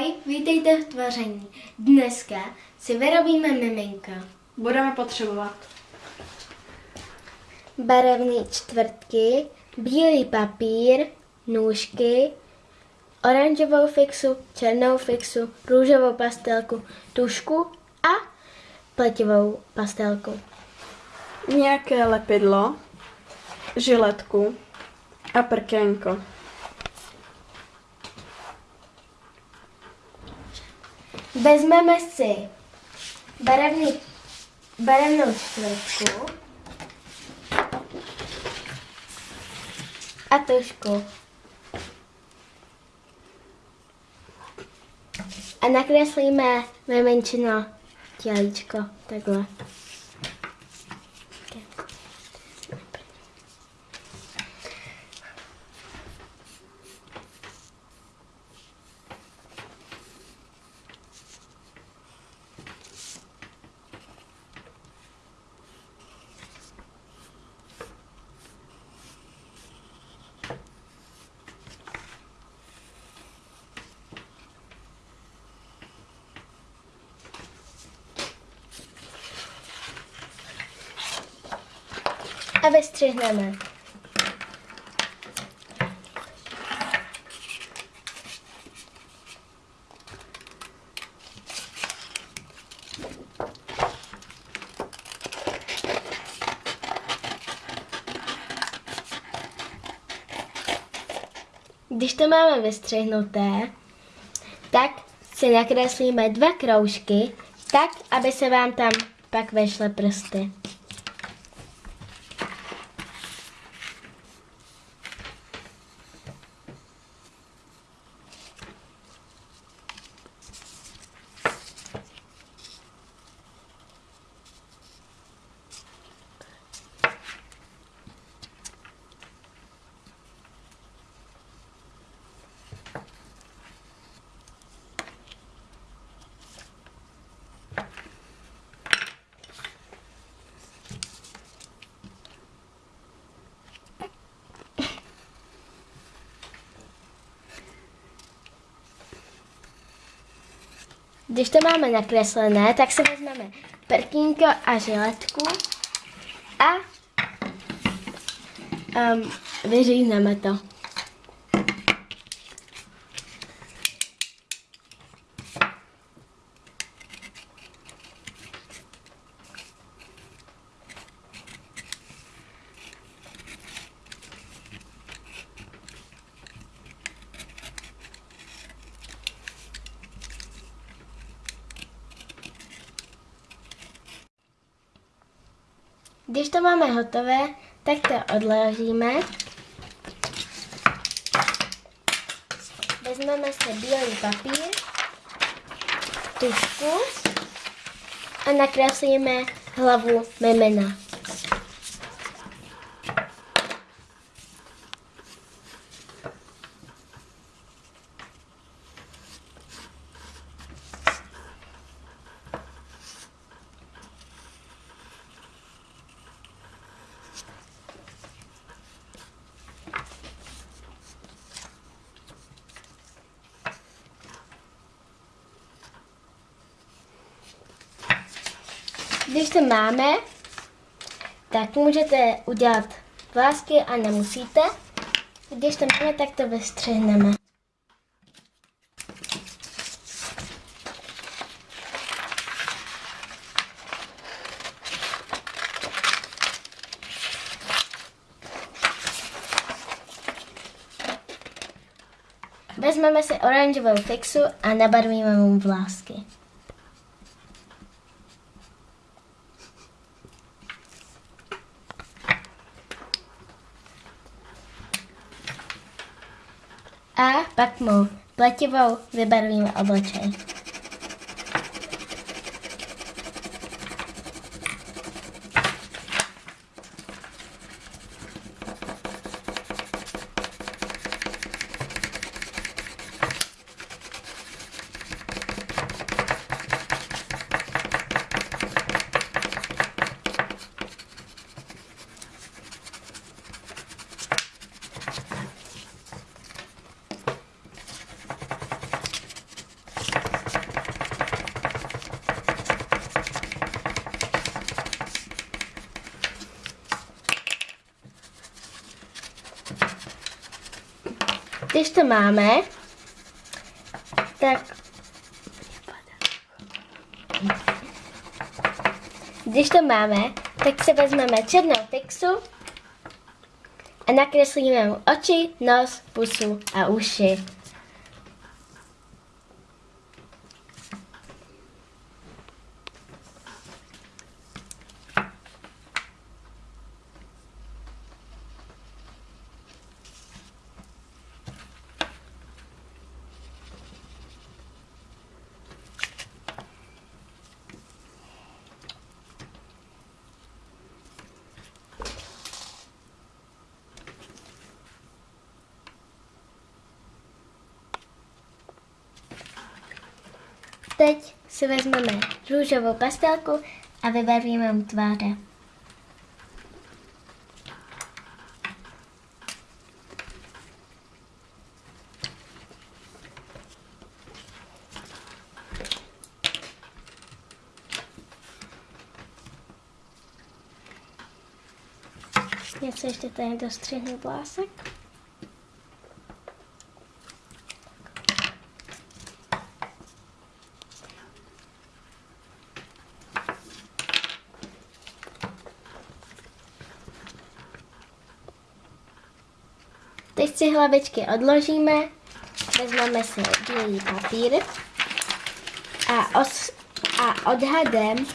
Ahoj, vítejte v tvoření. Dneska si vyrobíme miminko. Budeme potřebovat Barevné čtvrtky, bílý papír, nůžky, oranžovou fixu, černou fixu, růžovou pastelku, tušku a pletivou pastelku. nějaké lepidlo, žiletku a prkénko. Vezmeme si barevný, barevnou čtvrtku a tušku. A nakreslíme miminčino tělíčko, takhle. A vystřihneme. Když to máme vystřihnuté, tak si nakreslíme dva kroužky, tak, aby se vám tam pak vešly prsty. Když to máme nakreslené, tak si vezmeme prkínko a žiletku a um, vyřízneme to. Když to máme hotové, tak to odložíme. Vezmeme si bílý papír, tušku a nakreslíme hlavu mimina. Když to máme, tak můžete udělat vlásky a nemusíte. Když to máme, tak to vystřihneme. Vezmeme si oranžovou fixu a nabarvíme mu vlásky. A pak mu pletivou vybarvíme obličej. Když to máme, tak když to máme, tak si vezmeme černou pixu a nakreslíme mu oči, nos, pusu a uši. Teď si vezmeme růžovou pastelku a vybarvíme mu tváře. Něco ještě tady dostřihnu vlásek. Teď si hlavičky odložíme, vezmeme si bílý papír a, os, a odhadem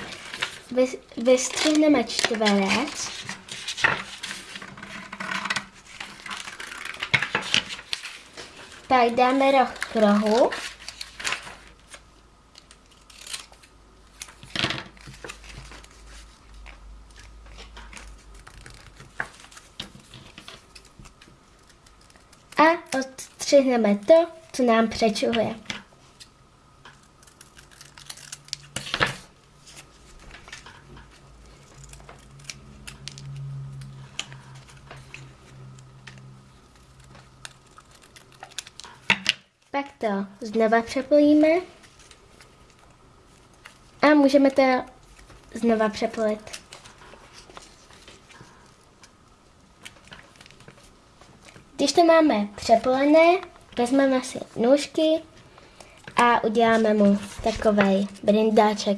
vys, vystřihneme čtverec. Pak dáme roh k rohu. A odstřihneme to, co nám přečuhuje. Pak to znova přepojíme a můžeme to znova přepolit. To máme přepolené, vezmeme si nůžky a uděláme mu takový brindáček.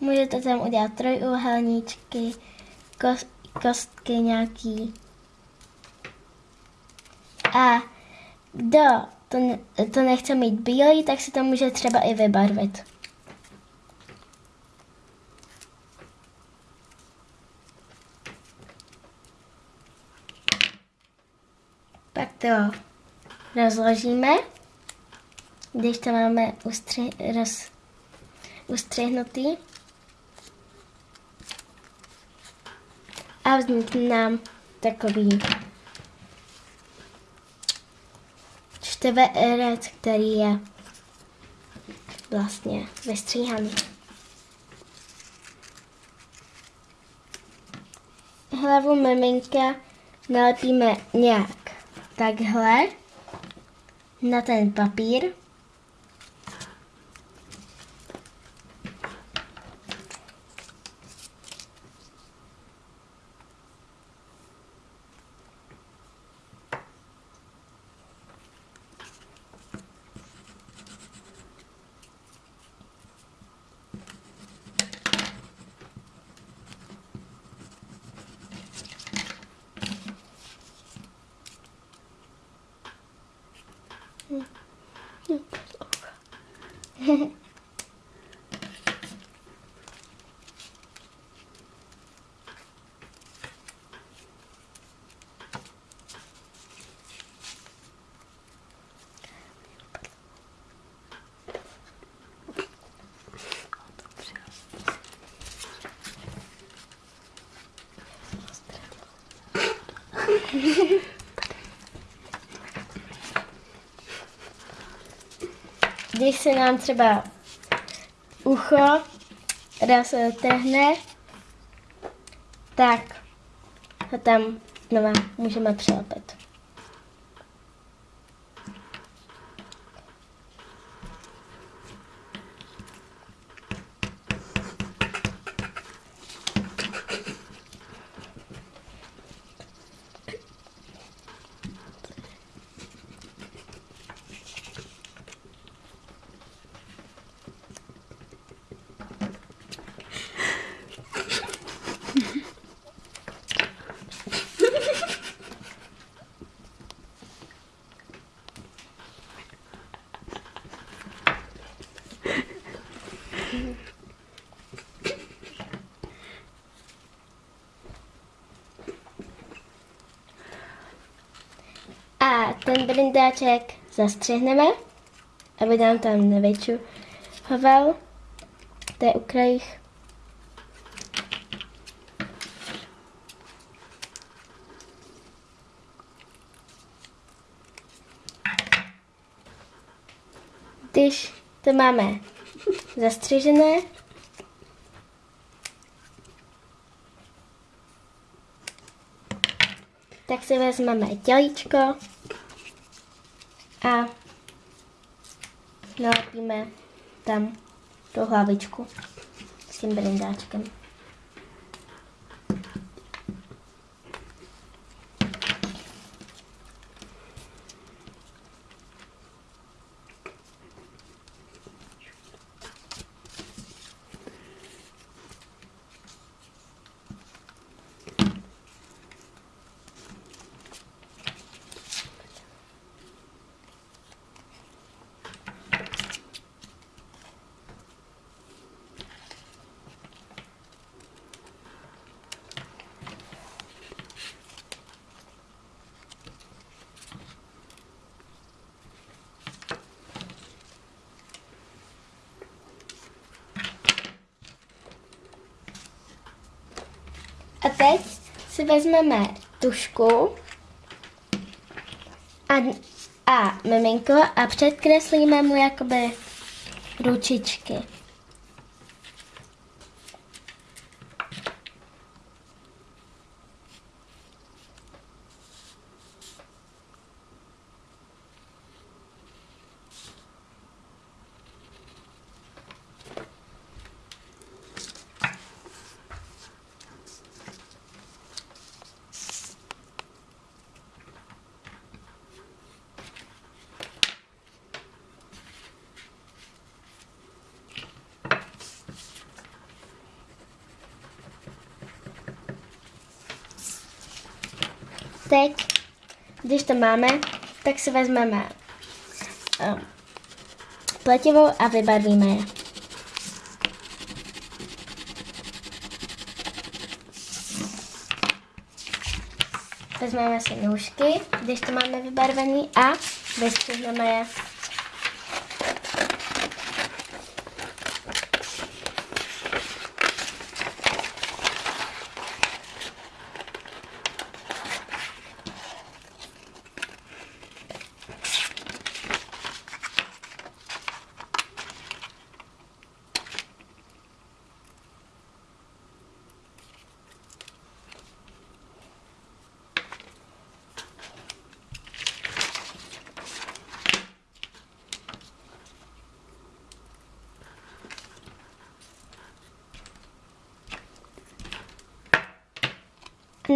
Můžete tam udělat trojúhelníčky, kost, kostky nějaký. A kdo to, to nechce mít bílý, tak si to může třeba i vybarvit. Pak to rozložíme, když to máme ustři, roz, ustřihnutý. A vznikne nám takový čtverec, který je vlastně vystříhaný. Hlavu miminka nalepíme nějak takhle na ten papír. 무서워. Hehehe Když se nám třeba ucho roztrhne tak ho tam znova můžeme přilepit. A ten brindáček zastřihneme, aby nám tam nevyčuhoval. To je u krajích. Když to máme zastřižené, tak si vezmeme tělíčko a nalepíme tam tu hlavičku s tím brindáčkem. A teď si vezmeme tušku a, a miminko a předkreslíme mu jakoby ručičky. Teď, když to máme, tak si vezmeme um, pletivou a vybarvíme je. Vezmeme si nůžky, když to máme vybarvený a vystřihneme je.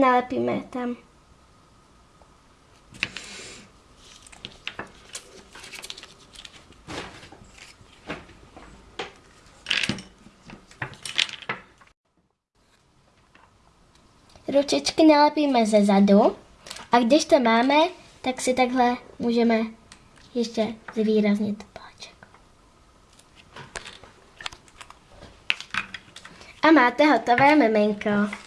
Nalepíme tam. Ručičky nalepíme ze zadu a když to máme, tak si takhle můžeme ještě zvýraznit páček. A máte hotové miminko.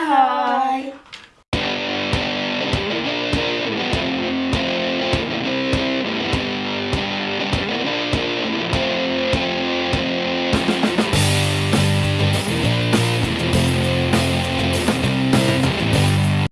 Tak ahoj!